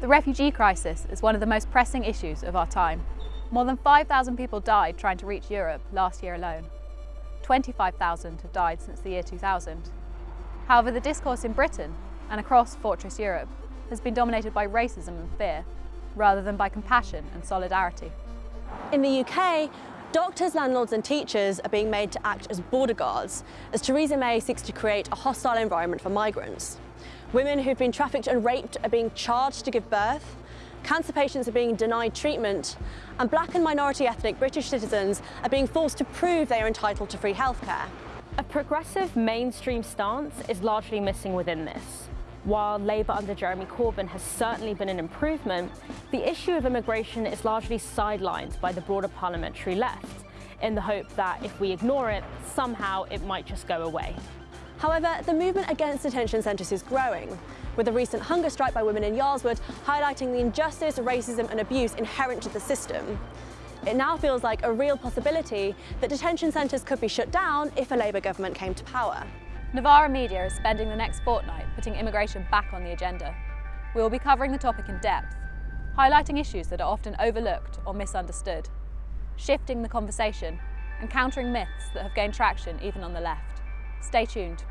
The refugee crisis is one of the most pressing issues of our time. More than 5,000 people died trying to reach Europe last year alone. 25,000 have died since the year 2000. However, the discourse in Britain and across Fortress Europe has been dominated by racism and fear, rather than by compassion and solidarity. In the UK, doctors, landlords and teachers are being made to act as border guards as Theresa May seeks to create a hostile environment for migrants. Women who've been trafficked and raped are being charged to give birth, cancer patients are being denied treatment, and black and minority ethnic British citizens are being forced to prove they are entitled to free healthcare. A progressive mainstream stance is largely missing within this. While Labour under Jeremy Corbyn has certainly been an improvement, the issue of immigration is largely sidelined by the broader parliamentary left, in the hope that if we ignore it, somehow it might just go away. However, the movement against detention centres is growing, with a recent hunger strike by women in Yarl's Wood highlighting the injustice, racism and abuse inherent to the system. It now feels like a real possibility that detention centres could be shut down if a Labour government came to power. Novara Media is spending the next fortnight putting immigration back on the agenda. We will be covering the topic in depth, highlighting issues that are often overlooked or misunderstood, shifting the conversation and countering myths that have gained traction even on the left. Stay tuned.